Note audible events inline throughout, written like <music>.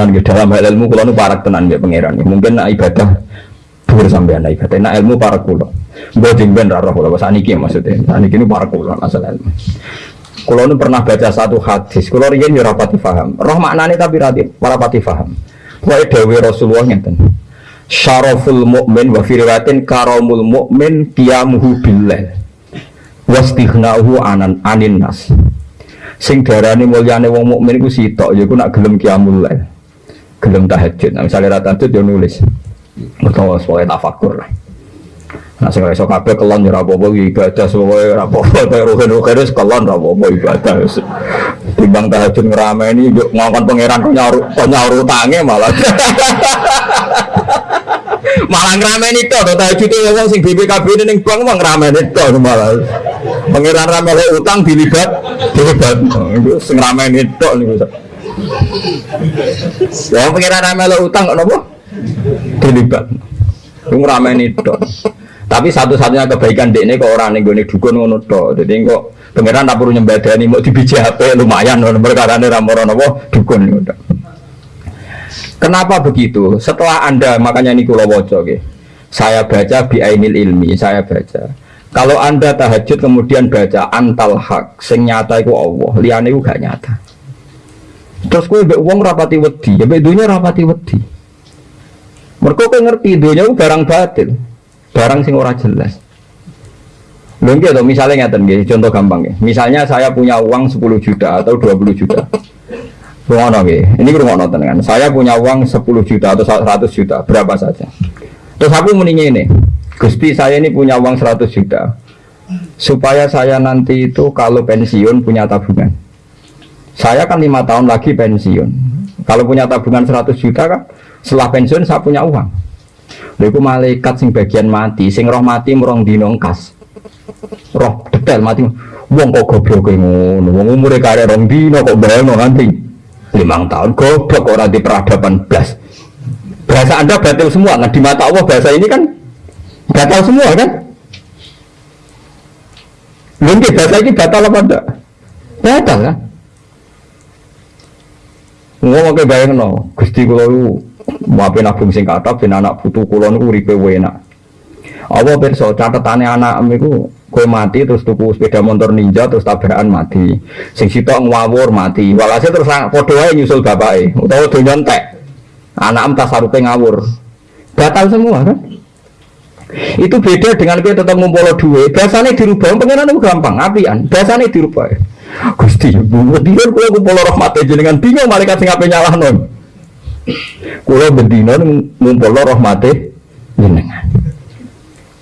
tenan gitu dalam hal ilmu kulo nu parak tenan ya pangeran. Mungkin nak ibadah dhuwur sampean nak ibadah. Nak ilmu parak kulo. Mbok jeng ben ra roh kulo maksudnya. Saniki nu parak kulo asal ilmu. Kulo nu pernah baca satu hadis. Kulo riyen yo rapati paham. Roh maknane tapi ra rapati paham. Wae dewe Rasulullah ngeten. Syaraful mu'min wa fi riwayatin karamul mu'min qiyamuhu billah. Wastighna'uhu anan anin nas. Sing darani mulyane wong mukmin iku sitok ya iku nak gelem qiyamul lail. Gelem tahajud. Nah, misalnya ra tahajud yo nulis. Mergo sebagai tafakur. Nah, sing iso kabeh kelon ya apa-apa ibadah sesuai ora apa-apa ruhen-ruhen wis kelon ora apa-apa ibadah. Timbang tahajud ngrameni yo ngongkon pangeran kok nyaur kok nyaur utange malah. <laughs> malah ngrameni tok to tahajud wong sing BPKB ning bank mah ngrameni tok malah. Pangeran ramele utang dilibat dilibat. Iku sing ngrameni tok niku. Ya pangeran ramele utang kok napa? Dilibat. Iku ngrameni tok. Tapi satu-satunya kebaikan dek ini kok orang nih gue dukun ngono to. Jadi kok pangeran tak perlu nyembadani mau di biji HP lumayan loh perkara ini ramoran apa dukun udah. Kenapa begitu? Setelah anda makanya ini kulo woco ke. Saya baca bi ainil ilmi, saya baca. Kalau anda tahajud kemudian baca antal hak, sing nyata itu Allah, liane itu gak nyata. Terus gue be uang rapati wedi, ya be dunia rapati wedi. Mereka ngerti dunia barang batil barang sing ora jelas. Nggih to misalnya ngeten nggih, contoh gampang nggih. Misalnya saya punya uang 10 juta atau 20 juta. Rungono. Ini rungono tenan. Saya punya uang 10 juta atau 100 juta, berapa saja. Terus aku mendingin ini. Gusti saya ini punya uang 100 juta. Supaya saya nanti itu kalau pensiun punya tabungan. Saya kan lima tahun lagi pensiun. Kalau punya tabungan 100 juta kan setelah pensiun saya punya uang. Lha malaikat sing bagian mati, sing roh mati merong dinongkas. Roh detail mati. Wong kok goblok ngono. Wong umure kare rong dino kok bayang nganti limang tahun goblok ora di peradaban blas. Bahasa Anda batil semua. Nah di mata Allah bahasa ini kan batal semua kan? Mungkin bahasa ini batal apa enggak? Batal kan? Ngomong ke bayang no, Gusti kalau Maafin nabung sing kata, ben anak putu kulon niku uripe enak. Apa pirsa catetane anak niku kowe mati terus tuku sepeda motor ninja terus tabrakan mati. Sing sitok ngawur mati. Walhasil terus padha wae nyusul bapake utawa donya entek. Anak em tasarupe ngawur. Batal semua kan? Itu beda dengan kita tetap ngumpul duit. Biasanya dirubah, pengenan itu gampang, apian. Biasanya dirubah. Gusti, bu, dia kalau ngumpul rahmat jenengan bingung malaikat sing ape non. Kulo bendino ngumpul rahmate jenengan.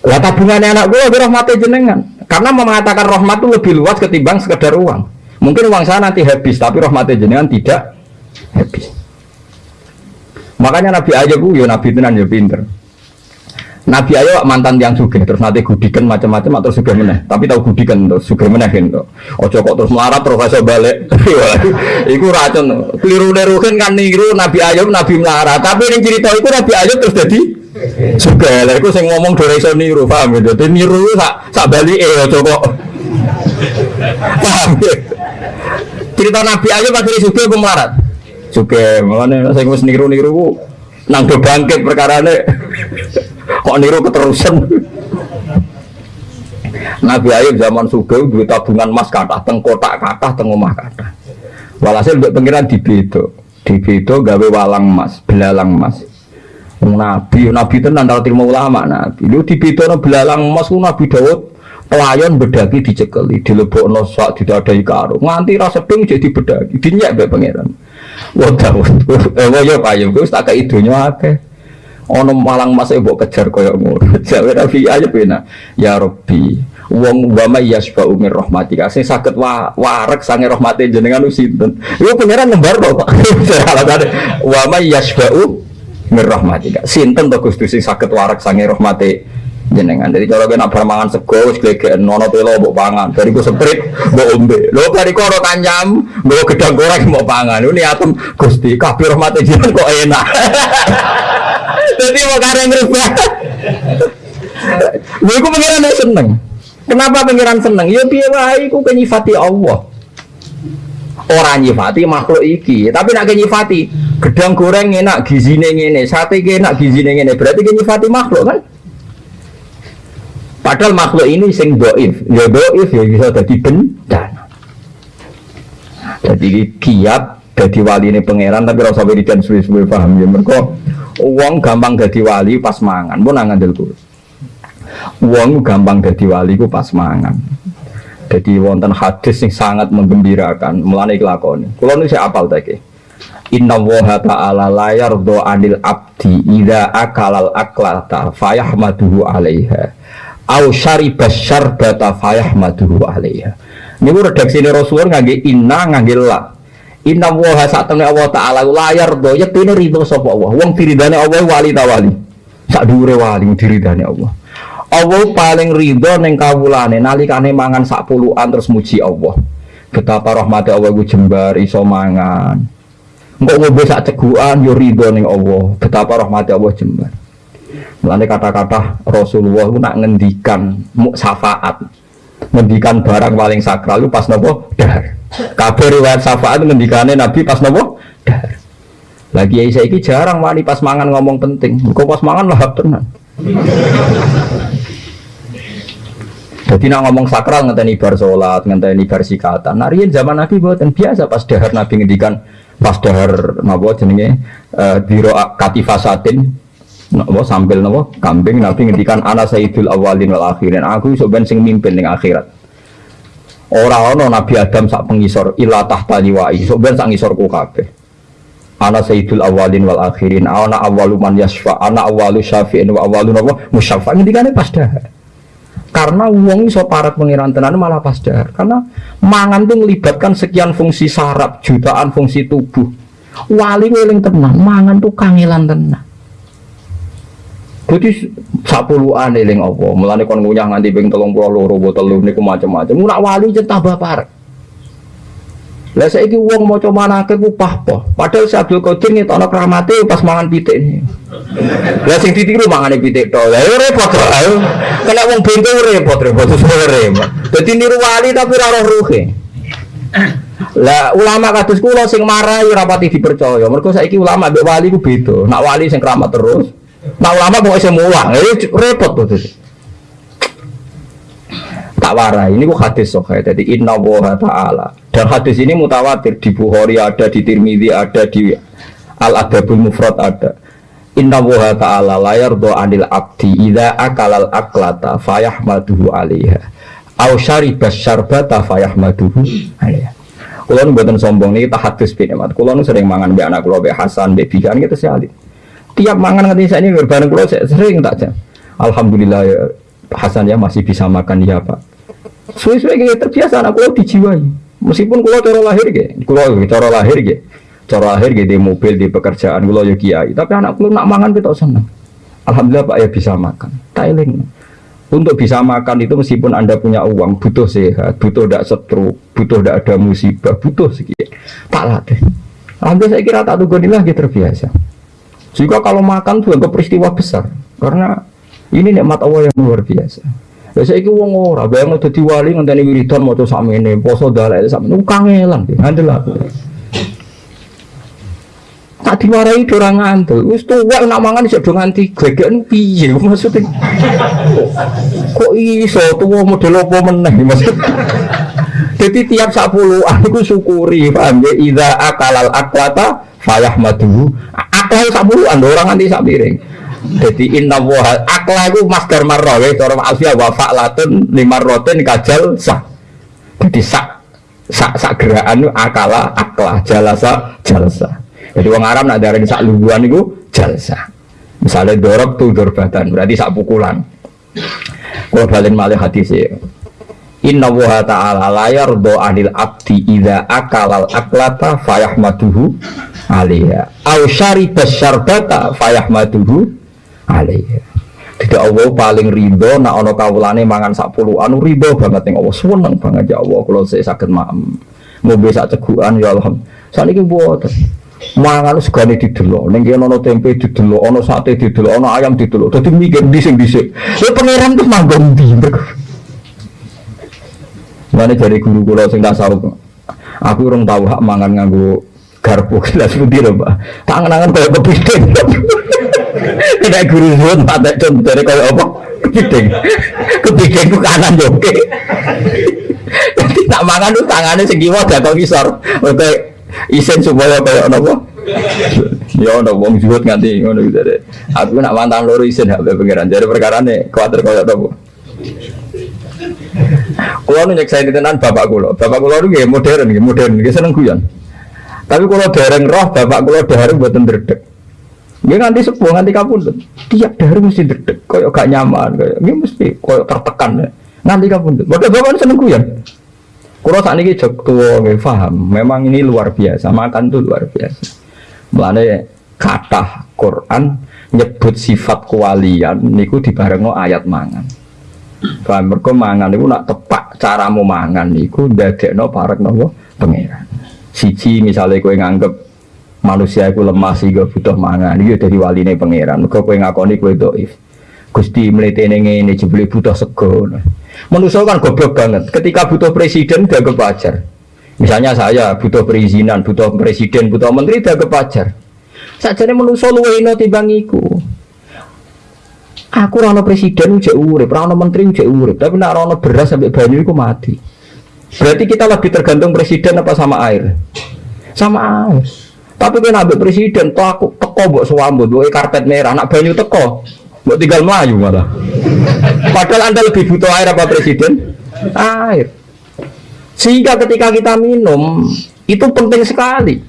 Lah tabungannya anak gue lebih rahmati jenengan. Karena mengatakan rahmat itu lebih luas ketimbang sekedar uang. Mungkin uang saya nanti habis, tapi rahmati jenengan tidak habis. Makanya Nabi aja gue, ya Nabi tenan ya pinter. Nabi ayo mantan yang suge terus nanti gudikan macam-macam atau suge meneh. Tapi tahu gudikan terus suge meneh gitu ojo kok terus melarat kasih balik. <laughs> Iku racun keliru nerukin kan niru Nabi Ayub Nabi melarat. Tapi yang cerita itu Nabi Ayub terus jadi suge lah itu saya ngomong dari so niru paham gitu jadi niru sak sak balik eh ojo kok. <laughs> Paham ya. Cerita Nabi Ayub akhirnya suge aku melarat? Makanya saya ngomong niru-niru nang bangkit perkara ini <laughs> kok niru keterusan? Nabi Ayub zaman Sugeng dua tabungan emas kata tengkotak kata tengomah kata walhasil untuk pengiran di bedo di bedo gawe walang emas belalang emas. Nabi Nabi itu nandal terima ulama Nabi. Lu di bedo belalang emas Nabi Dawud pelayan bedaki dicekeli dilebok nosak tidak ada karung nganti rasa ping jadi bedaki dinyak be pangeran wah Dawud eh wah ya payung gue tak ke idunya akeh ono malang mas ibu kejar koyo ngono. <laughs> Jawe Nabi aja pena ya Rabbi wong wa may yasba'u min rahmatika. Sing saged wa warek sange rahmate jenengan sinten? Iku pangeran nembar to Pak. <laughs> Wa may yasba'u min rahmatika. Sinten to Gusti sing saged warek sange rahmate jenengan? Jadi kalau kena permangan sego wis nono telo mbok pangan. Dari ku seprit mbok ombe. Lho dari koro kanyam mbok gedang goreng mbok pangan. Ini atem Gusti kabeh rahmate jenengan kok enak <laughs> Jadi mau kareng rubah. Gue ku pengiran seneng. Kenapa pengiran seneng? Ya biar wae ku kenyifati Allah. Orang nyifati makhluk iki, tapi nak kenyifati Gedang goreng enak gizine ngene, sate enak gizine ngene. Berarti ki nyifati makhluk kan? Padahal makhluk ini sing doif, ya doif ya bisa jadi bencana. Jadi kiat jadi wali ini pangeran tapi rasa wiridan suwe-suwe paham ya mereka uang gampang jadi wali pas mangan. Pun nangan dulu uang gampang jadi wali ku pas mangan. Jadi wonten hadis yang sangat menggembirakan. Melani kelakon kalau ini saya apal tadi Inna woha ta'ala layar do anil abdi Ida akalal aklata Fayahmaduhu alaiha. Au syaribas syarbata fayahmaduhu alaiha. Ini redaksi ini Rasulullah ngangge inna ngangge la Inna woha saat temen Allah ta'ala layar do Yaktini ridho sopa Allah Wong diridani Allah wali tawali Sak dure wali diridani Allah Allah paling ridho neng kawulane nalikane mangan sak puluhan terus muji Allah betapa rahmati Allah gue jembar iso mangan Enggak mau bisa ceguan yo ridho ning Allah. Betapa rahmati Allah jembar. Mulane kata-kata Rasulullah itu nak ngendikan syafaat. Ngendikan barang paling sakral itu pas nopo dahar. Kabeh riwayat syafaat ngendikane Nabi pas nopo dahar. Lagi ya ini jarang wani pas mangan ngomong penting. Kok pas mangan lahap tenan. Jadi nak ngomong sakral ngenteni bar sholat, ngenteni bar sikatan. Narian zaman Nabi buatan biasa pas dahar Nabi ngendikan pas dahar napa jenenge uh, biro katifasatin napa? Sambil napa? Kambing nabi ngendikan ana sayyidul awalin wal akhirin. Aku iso ben sing mimpin ning akhirat. Ora ana nabi adam sak pengisor ila tahta liwai. Iso ben sak ngisorku kabeh. Ana sayyidul awalin wal akhirin. Ana awalu man yasfa ana awalu syafi'in wa awalu napa? Musyaffa. Ngendikane pas dahar. Karena uang iso parat pengiran tenan malah pas dahar. Karena mangan tuh melibatkan sekian fungsi saraf jutaan fungsi tubuh. Wali ngeling tenang mangan tuh kangelan tenang jadi sepuluhan eling apa mulane kon ngunyah nganti ping 30 loro botol niku macam-macam nak wali centah bapak lah saya ini uang mau coba nake ku pahpo. Padahal si Abdul Qadir nih tanah keramate pas mangan pitik. Lah sing ditiru mangan pitik to. Lah repot to. Kena uang bento repot repot sore. Jadi niru wali tapi ora roh ruhe. Lah ulama kados kula sing marahi rapati dipercaya. Mergo saiki ulama mbek wali ku beda. Nak wali sing keramat terus. Nak ulama kok isih mulang. Repot to tak warai. Ini kok hadis sokai jadi inna woha ta'ala. Dan hadis ini mutawatir. Di Bukhari ada di Tirmidzi ada di Al Adabul Mufrad ada. Inna woha ta'ala layar do anil abdi ida akalal aklata fayahmaduhu alaiha. Au syaribas syarbata fayahmaduhu alaiha. Kulo buatan sombong nih kita hadis bin emat. Kulo sering mangan be anak kulo be Hasan be Bikan gitu sih Tiap mangan ngerti saya ini berbahan kulo sering tak jam. Alhamdulillah ya Hasan ya masih bisa makan ya pak Suwe-suwe kayak terbiasa anak kulo dijiwai. Meskipun kulo cara lahir ge, kulo cara lahir ge, cara lahir ge di mobil di pekerjaan kulo yo kiai. Tapi anak kulo nak mangan kita seneng. Alhamdulillah pak ya bisa makan. Thailand. Untuk bisa makan itu meskipun anda punya uang butuh sehat, butuh tidak stroke, butuh tidak ada musibah, butuh sekian. Tak latih. Alhamdulillah saya kira tak tunggu lagi terbiasa. Jika kalau makan tuh ke peristiwa besar, karena ini nikmat Allah yang luar biasa. Ya saiki wong ora bayang dadi wali ngenteni wiridan maca sakmene, poso dalek sakmene kangelan ngandel aku. Tak diwarai ora ngantuk. Wis tuwek nak mangan isih do nganti gegeken piye <laughs> maksudnya. Kok iso tuwa model apa meneh <laughs> maksud. Jadi tiap sepuluh aku syukuri paham ya Iza akalal aklata fayahmaduhu Akal sepuluhan orang nganti sak piring jadi inna woha akla itu masker marra ya cara alfiah wa fa'latun lima roten kajal sah. Jadi sak sak sak gerakan akala akla jalasa jalsa. Jadi orang Arab nak darah sak luguan itu jalsa. Misalnya dorok tuh dorbatan berarti sak pukulan. Kalau balik malih hati sih. Inna woha ta'ala layar do anil abdi ida akalal aklata fayahmaduhu alaiha. Au syaribas syarbata fayahmaduhu alaihi tidak Allah paling ridho nak ono kawulane mangan sak anu ridho banget yang Allah. Seneng banget ya Allah kalau saya sakit maam mau bisa ceguan ya Allah saat ini buat mangan segala didelok. Ning kene ono tempe didelok ono sate didelok ono ayam didelok. Dadi mikir dising-dising ya pangeran tuh manggon ndi Mana dari guru kula sing tasawuf aku urung tahu hak mangan nganggo garpu <laughs> gelas putih lho Pak. Tangan-tangan kayak kepiting. Tidak <laughs> guru zuhud tak contohnya kayak apa? Kepiting. <laughs> Kepiting ku kanan yo. Jadi tak mangan tuh tangannya segiwa gak kau kisar. Oke, isen supaya kayak apa? Ya ono wong zuhud nganti ngono gitu deh. Aku nak mantan loro isen hak pengiran. Jadi perkara nih kuatir kayak apa? Kulo nu nyeksa tenan bapak kulo. Bapak kulo itu modern, modern, nggih seneng guyon. Tapi kalau dereng roh bapak kulo dereng buatan dredeg. Dia nganti sepuh nganti kapundut. Tiap dereng mesti dredeg, koyo gak nyaman, koyo ini mesti koyo tertekan. Ya. Nanti kapundut. Bapak bapak seneng guyon. Kulo saat ini jok tua, paham. Memang ini luar biasa. Makan tuh luar biasa. Mulane kata Quran nyebut sifat kewalian niku dibarengno ayat mangan. Paham mergo mangan niku nak tepak caramu mangan niku ndadekno parek nopo pangeran. Siji misalnya kowe nganggep manusia iku lemah sehingga butuh mangan iki dari waline pangeran. Mergo kowe ngakoni kowe dhaif. Gusti mletene ngene jebule butuh sego. Manusia kan goblok banget. Ketika butuh presiden udah kepajar. Misalnya saya butuh perizinan, butuh presiden, butuh menteri udah kepajar. Sajane manusia luwe ino timbang iku. Aku rano presiden ujek urip, rano menteri ujek urip, tapi nak rano beras sampai banyu itu mati. Berarti kita lebih tergantung presiden apa sama air? Sama air. Tapi kan ambil presiden, toh aku teko buat suambut, buat karpet merah, nak banyu teko, buat tinggal melayu malah. Padahal anda lebih butuh air apa presiden? Air. Sehingga ketika kita minum itu penting sekali.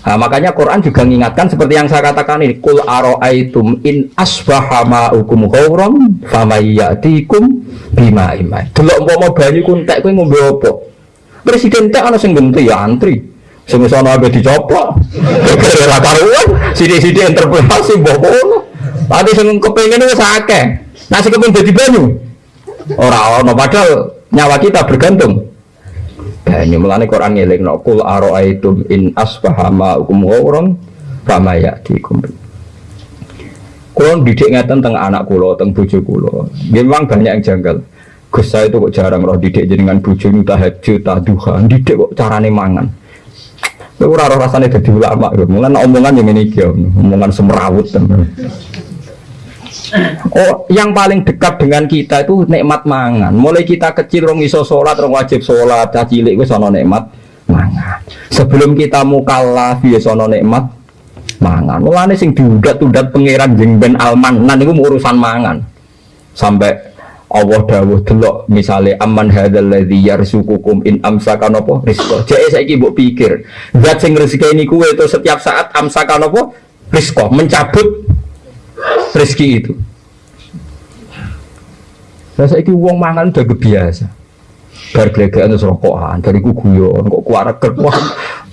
Nah, makanya Quran juga mengingatkan seperti yang saya katakan ini, kul aro'aitum in asbaha ma'ukum ghauram famayyatikum bima imai. Delok umpama banyu ku entek kowe ngombe apa? Presiden tak ana sing genti ya antri. Sing sono abe dicoplok. Kira karuan, sithik-sithik interpretasi mbok ngono. Tadi sing kepengin wis akeh. Nah sing kepengin dadi banyu. Ora ono padahal nyawa kita bergantung banyu mulane Quran ngeling no kul aroaitum in asbaha ma'ukum ghauran fama ya'tikum Kulon didik ngeten tentang anak kulo, tentang bojo kulo. Memang banyak yang janggal. Gus saya itu kok jarang roh didik jenengan bojo tahajud, duha, didik kok carane mangan. Kowe ora rasane dadi ulama, mulane omongan yang ini iki, omongan semrawut. Oh, yang paling dekat dengan kita itu nikmat mangan. Mulai kita kecil rong iso sholat, rong wajib sholat, caci cilik wis ana nikmat mangan. Sebelum kita mukallaf ya sono nikmat mangan. Mulane sing diudat-udat pangeran jeng ben alman, nan niku urusan mangan. Sampai Allah dawuh delok misale aman hadzal ladzi yarzuqukum in amsaka napa rizqa. Jek saiki mbok pikir, zat sing rezeki kuwe itu setiap saat amsaka napa rizqa, mencabut rezeki itu. Nah saya uang mangan udah kebiasa. Bar glegekan terus rokokan, dari ku guyon, kok kuara wah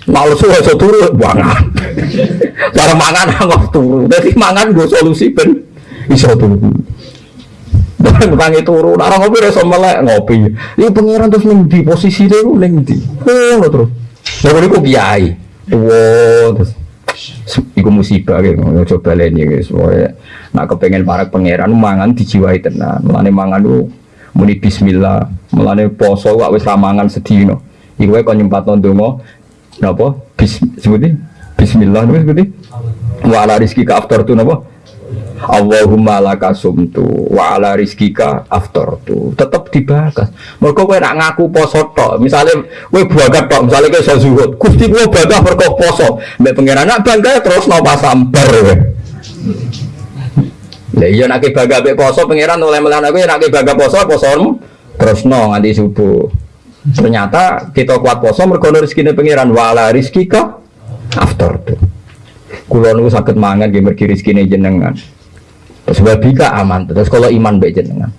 males aja turu mangan. <laughs> Cara mangan nggak turu. Jadi mangan gue solusi ben iso turu. Barang tangi turu, nak ngopi reso melek ngopi. Ini pangeran terus ning di posisi dia ning di. Oh terus. Lalu aku kiai. Tua terus Iku musibah gitu, coba lain ya guys. Pokoknya, nak kepengen para pangeran mangan dijiwai tenan. Mulane mangan lu muni Bismillah. Mulane poso wak wis ramangan sedino. Iku kon nyempat ndonga napa? Bis sebuti Bismillah napa sebuti? Wa rizki ka aftar tu napa? Allahumma laka sumtu wa ala rizkika tu tetep dibahas. Mereka kowe nak ngaku poso tok misalnya kowe bagat tok misalnya kowe iso zuhud. Gusti kowe bangga mergo poso. Mbek pangeran nak bangga terus napa sambar kowe. Lah iya nak bangga mbek poso pangeran oleh melan aku nak bangga poso posomu terus no nganti subuh. Ternyata kita kuat poso mergo rezekine pangeran wa ala rizkika tu Kulo niku sakit mangan nggih mergi rezekine jenengan Sebab bika aman. Terus kalau iman baik jenengan.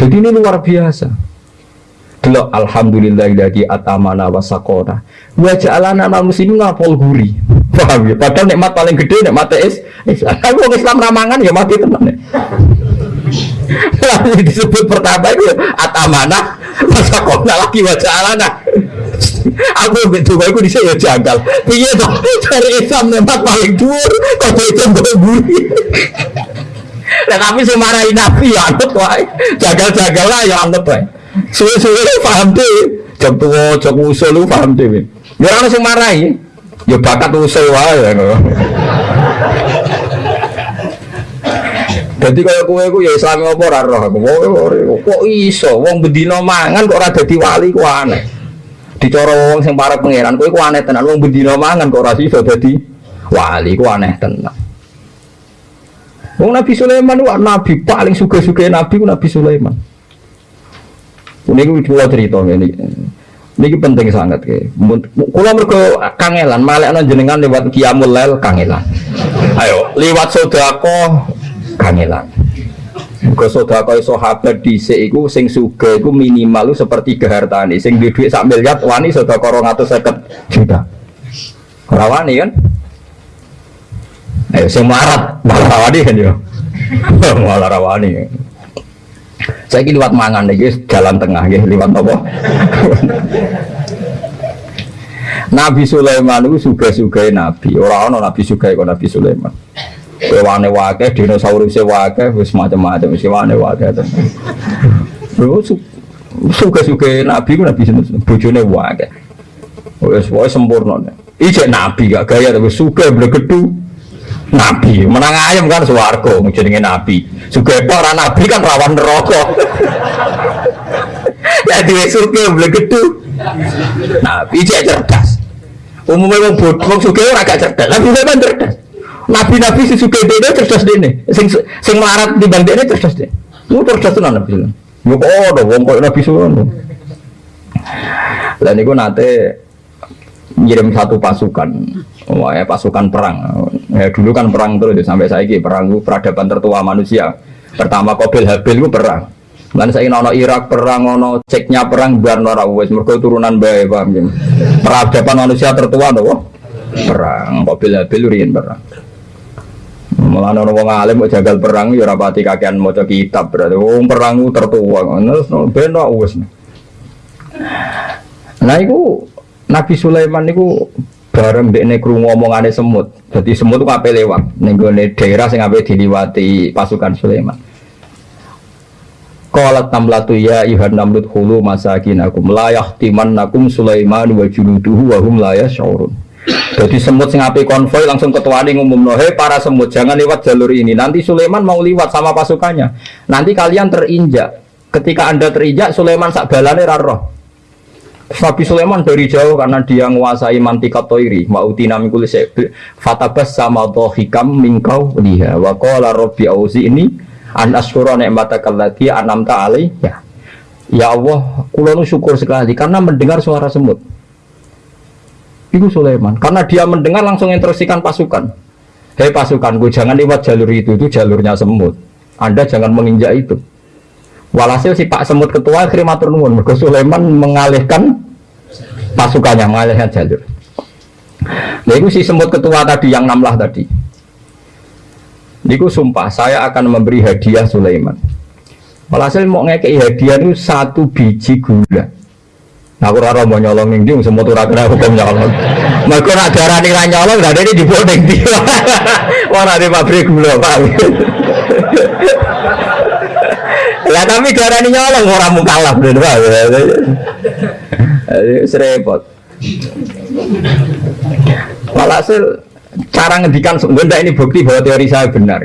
Jadi ini luar biasa. Delok alhamdulillah dari atamana wasakona. Wa ja'alana al muslimin ngapol guri. Paham ya? Padahal nikmat paling gede nikmat es. Tapi orang Islam ramangan ya mati tenan. Lalu disebut pertama itu atamana wasakona lagi wa ja'alana aku betul aku di saya jagal piye toh cari Islam nempat paling dhuwur kok itu mbok buri Nah, tapi sing marahi Nabi ya anut wae. Jagal-jagal lah ya anut wae. Suwe-suwe paham deh. Jam tua, jam usul lu paham deh. Ya orang sing. Ya bakat usul wae. Jadi kalau kue ku ya Islam apa ora roh. Kok iso wong bedino mangan kok ora dadi wali aneh. Dicara wong sing para pangeran kowe ku aneh tenan wong bedino mangan kok ora iso dadi wali ku aneh tenan. Wong Nabi Sulaiman itu nabi paling suka-suka nabi ku Nabi Sulaiman. Ini ku kula cerita ini. Ini penting sangat ke. Kalau mereka kangelan, malah jenengan lewat kiamul lel kangelan. Ayo, lewat sodako kangelan. Mergo sedekah sahabat dhisik iku sing sugih iku minimal seperti hartane. Sing duwe dhuwit sak miliar wani sedekah 250 juta. Ora wani kan? Ayo sing marat malah rawani kan yo. <laughs> malah rawani. Saya ini lewat mangan nih, jalan tengah, ya, lewat apa? <laughs> Nabi Sulaiman itu suka-suka Nabi, orang-orang Nabi kok Nabi Sulaiman. Hewane wake, dinosaurus wake, wis macam-macam, wis hewane wake. Terus suka-suka nabi ku nabi bojone wake. Wis wae sempurna. Ijek nabi gak gaya tapi suka blegedu. Nabi, menang ayam kan swarga jenenge nabi. Suka ora nabi kan rawan neraka. Ya diwe suka blegedu. Nabi ijek cerdas. Umumnya wong bodoh, wong suka ora gak cerdas, tapi memang cerdas. Nabi-nabi si suka dene cerdas dene. Sing sing melarat di bang dene cerdas dene. Lu cerdas tenan Nabi. Yo kok wong kok Nabi sono. Lah niku nate ngirim satu pasukan. Wah, ya, pasukan perang. Ya, dulu kan perang terus sampai saya perang itu peradaban tertua manusia. Pertama Qabil Habil itu perang. Lan saya ono Irak perang ono ceknya perang biar ora wis mergo turunan bae paham ya. Peradaban manusia tertua to perang Qabil Habil riyen perang. Malah ono wong alim mau jagal perang ya rapati kakean maca kitab berarti wong perang tertua ngono ben wis. Nah iku Nabi Sulaiman niku bareng dekne krungu omongane semut. Jadi semut ku ape lewat ning daerah sing ape diliwati pasukan Sulaiman. Qalat tamlatu ya ayuhan namlut hulu masakinakum la yahtimannakum Sulaiman wa junuduhu wa hum la yash'urun. Jadi semut sing api konvoy langsung ketuane ngumumno, "Hei para semut, jangan lewat jalur ini. Nanti Sulaiman mau lewat sama pasukannya. Nanti kalian terinjak. Ketika Anda terinjak, Sulaiman sak balane raro." Nabi Sulaiman dari jauh karena dia menguasai mantikat toiri mautina mikul fatabas sama hikam mingkau liha wa qala auzi ini an asyura ni'mataka allati an'amta ya ya Allah kula syukur sekali karena mendengar suara semut itu Sulaiman. Karena dia mendengar langsung instruksikan pasukan. Hei pasukan, gue jangan lewat jalur itu, itu jalurnya semut. Anda jangan menginjak itu. Walhasil si Pak Semut ketua akhirnya matur nuwun. Sulaiman mengalihkan pasukannya, mengalihkan jalur. Nah itu si semut ketua tadi yang namlah tadi. Niku sumpah saya akan memberi hadiah Sulaiman. Walhasil mau ngekei hadiah itu satu biji gula. Nah, aku raro mau nyolong ning ndi semua tuh kena hukum nyolong. Mergo nak darani ra nyolong lah ini dibuat ning ndi. <laughs> Wah, ada pabrik gula, Pak. <laughs> Lah tapi darani nyolong orang mukalaf deh, Pak. Serepot. Walhasil cara ngedikan sebenarnya ini bukti bahwa teori saya benar.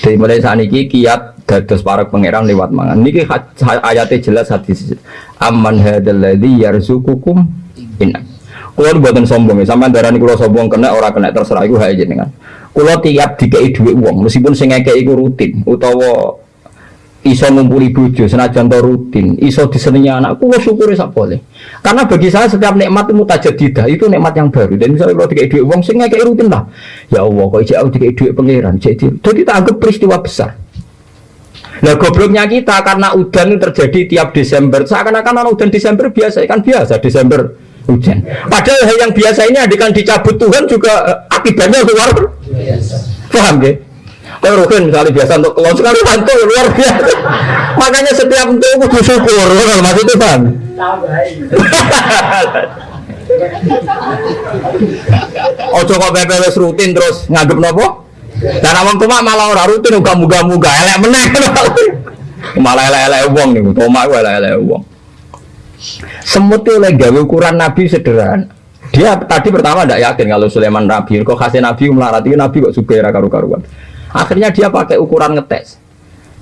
Dari mulai saat ini kiat dados para pangeran lewat mangan. Niki ayatnya jelas hadis. Amman hadzalladzi yarzuqukum in. Kulo buatan sombong ya, sampean darani kulo sombong kena ora kena terserah iku hae jenengan. Kulo tiap dikei dhuwit wong, meskipun sing ngekeki iku rutin utawa iso ngumpuli bojo senajan to rutin, iso disenengi anak, kulo syukuri sak boleh. Karena bagi saya setiap nikmat itu mutajadidah, itu nikmat yang baru. Dan misalnya kalau dikei dhuwit wong sing ngekeki rutin lah. Ya Allah, kok iki aku dikei dhuwit pangeran, jadi jadi tak anggap peristiwa besar. Nah gobloknya kita karena udan terjadi tiap Desember. Seakan-akan orang udan Desember biasa, kan biasa Desember hujan. Padahal hal yang biasa ini adegan dicabut Tuhan juga eh, akibatnya luar biasa. Paham ya? Kalau Rukin misalnya biasa untuk kelon sekali hantu luar biasa. Makanya setiap itu syukur, kalau maksudnya paham? Ojo kok PPWS rutin terus nganggep nopo? Dan awang tumak malah ora rutin uga muga-muga elek meneh. <laughs> malah elek-elek wong niku, tumak elek-elek wong. Semut itu oleh gawe ukuran Nabi sederhana. Dia tadi pertama tidak yakin kalau Sulaiman Nabi. Kok kasih Nabi melarat itu Nabi kok suka karu-karuan. Akhirnya dia pakai ukuran ngetes.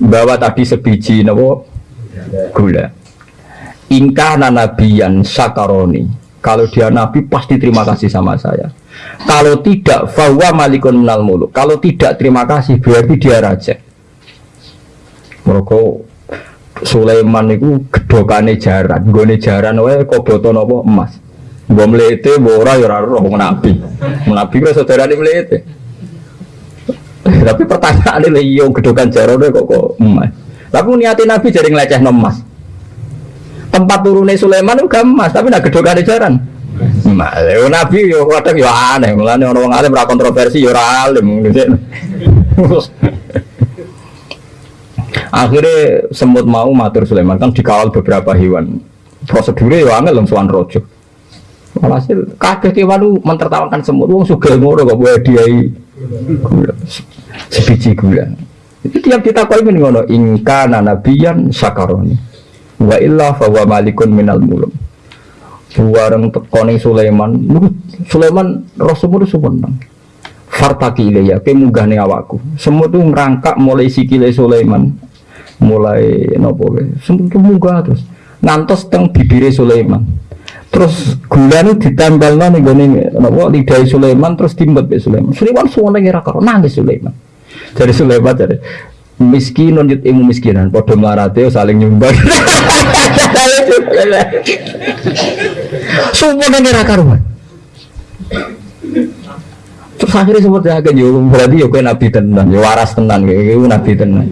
Bawa tadi sebiji nopo gula. Ingkah nabiyan sakaroni. Kalau dia Nabi pasti terima kasih sama saya. Kalau tidak, fawa malikun minal muluk. Kalau tidak terima kasih, berarti dia raja. Mereka Sulaiman itu gedokane jaran, gone jaran wae kok boto napa emas. Mbok mlete mbok ya ora roh nabi. Nabi kok saudarane mlete. Tapi pertanyaan ini iya gedokan jaran kok kok emas. Tapi niati nabi jadi ngeleceh emas. Tempat turunnya Sulaiman itu emas, tapi nak gedokane jaran. Emas. Nabi yo kadang yo aneh, mulane orang wong alim ora kontroversi yo ora alim. <laughs> Akhirnya semut mau matur Sulaiman kan dikawal beberapa hewan. Prosedurnya ya angel sowan rojo. Walhasil kabeh kewan mentertawakan semut wong sugih ngono kok boleh diai. Sebiji gula. Itu tiap kau ini ngono ingka nabiyan sakaroni. Wa illa fa wa malikun minal mulum. Buareng tekone Sulaiman, Sulaiman Rasulullah suwenang. Fartaki ilayya ke munggahne awakku. Semut tuh ngerangkak mulai sikile Sulaiman. Mulai nopo semua munggah terus. Ngantos teng bibire Sulaiman. Terus gula ini ditempel nih gue nopo lidah Sulaiman terus timbet be Sulaiman. Sulaiman semua lagi rakor nangis Sulaiman. Dari Sulaiman dari miskin nunjuk ilmu miskinan. Podo melarate saling nyumbang <laughs> semua lagi rakor terus akhirnya sempat jaga berarti ya kue nabi tenan ya waras tenan kayak nabi tenan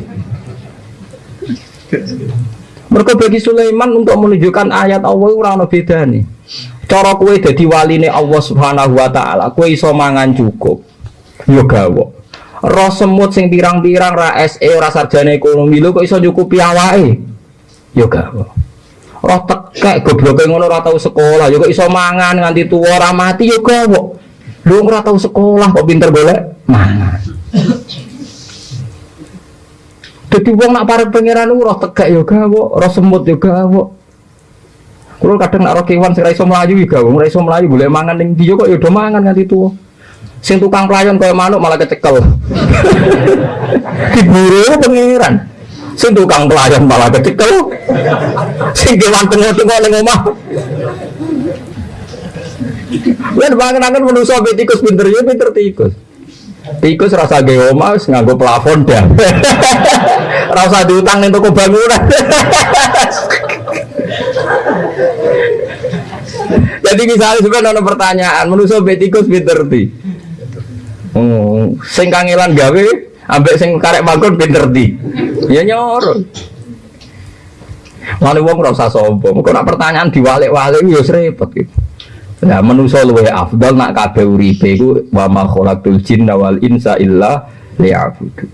mereka bagi Sulaiman untuk menunjukkan ayat Allah ora ono nih. Cara kue jadi wali nih Allah Subhanahu wa taala, kue iso mangan cukup. Yo gawo. Roh semut sing pirang-pirang ra SE ora sarjana ekonomi lho kok iso nyukupi awake. Yo gawo. Roh tekek gobloke ngono ora tau sekolah, yo kok iso mangan nganti tuwa ora mati yo gawo. Lu ora tau sekolah kok pinter golek mangan. Jadi wong nak para pangeran roh tegak yo gawo, roh semut yo gawo. Kulo kadang nak roh kewan sing ra iso mlayu yo gawo, ora iso mlayu boleh mangan ning dia kok yo do mangan nganti tuwa. Sing tukang pelayan kaya manuk malah kecekel. <laughs> Diburu pangeran. Sing tukang pelayan malah kecekel. Sing kewan tengok-tengok ning omah. Lan bangun-bangun manusa tikus pinter yo pinter tikus. Tikus rasa ge omah wis nganggo plafon dah. <laughs> rasa diutang ning toko bangunan. <laughs> Jadi misalnya sebenarnya ada pertanyaan, manusia betikus pinter ti. Oh, sing kangelan gawe, ambek sing karek bangun pinter ti. Ya nyor. Wali wong rasa sombong. Kok pertanyaan diwalik-walik ya repot gitu. Nah, manusia luwe afdal nak kabeh uripe iku wa ma khalaqtul jinna wal insa illa liya'budu.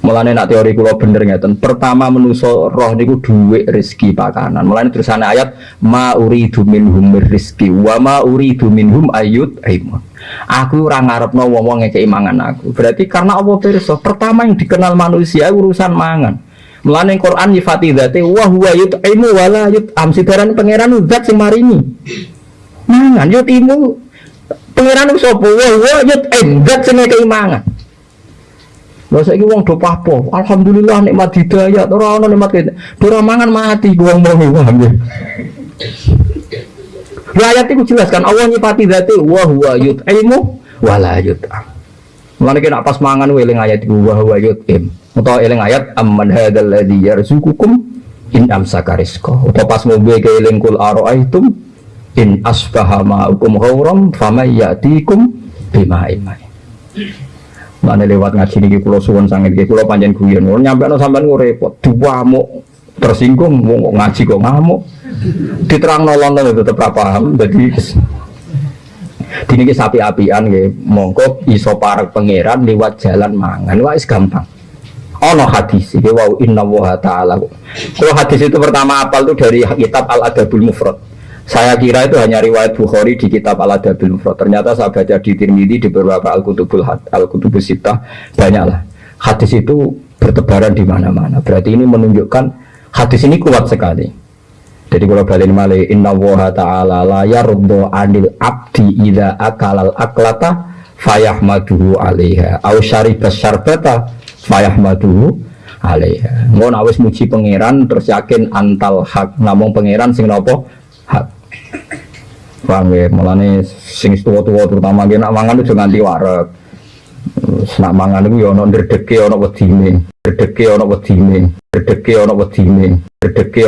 Mulane nak teori kula bener ngeten. Pertama manusia roh niku dhuwit rezeki pakanan. Mulane terusane ayat ma uridu minhum rizki wa ma uridu minhum ayut aimun. Aku ora ngarepno wong-wong ngekeki mangan aku. Berarti karena Allah pirsa, pertama yang dikenal manusia urusan mangan. Mulane Quran nyifati dzate wa huwa yut'imu wala yut'am. Sidaran pangeran zat sing maringi mangan yo timu pangeran sapa wa wa yut enggak sing keimangan Lha saiki wong do papo, alhamdulillah nikmat hidayah ora ono nikmat kene. Ora mangan mati wong mau paham. Ayat itu jelas kan Allah nyipati dzati wa huwa yut'imu wa la yut'am. Mulane kena pas mangan eling ayat iku wa huwa yut'im. Utawa eling ayat amman hadzal ladzi yarzuqukum in amsaka rizqa. Utawa pas mobil ke eling kul ara'aitum in asbaha ma'ukum ghauram fama ya'tikum imai mana lewat ngaji niki kula suwun sanget iki kula panjen guyon nyampe sampean repot diwamuk tersinggung mau ngaji kok ngamuk diterang nolong itu tetep ra paham dadi Dini sapi apian nggih mongko iso parek pangeran lewat jalan mangan wis gampang ono hadis iki wow inna wa ta'ala kalau hadis itu pertama apal tuh dari kitab al adabul mufrad saya kira itu hanya riwayat Bukhari di kitab Al-Adabil Mufrad. Ternyata saya baca di Tirmidzi di beberapa Al-Kutubul Al-Kutubus banyaklah. Hadis itu bertebaran di mana-mana. Berarti ini menunjukkan hadis ini kuat sekali. Jadi kalau balik malih inna woha ta'ala la anil abdi ida akalal aklata fayahmaduhu alaiha. Au syaribas syarbata fayahmaduhu alaiha. Ngono awis muji pangeran terus yakin antal hak. Namung pangeran sing napa hak. Paham ya? Mulane sing tua-tua terutama ki nak mangan itu nganti Terus nak mangan itu ya ono ndredege ono wedine ndredege ono wedine ndredege ono wedine ndredege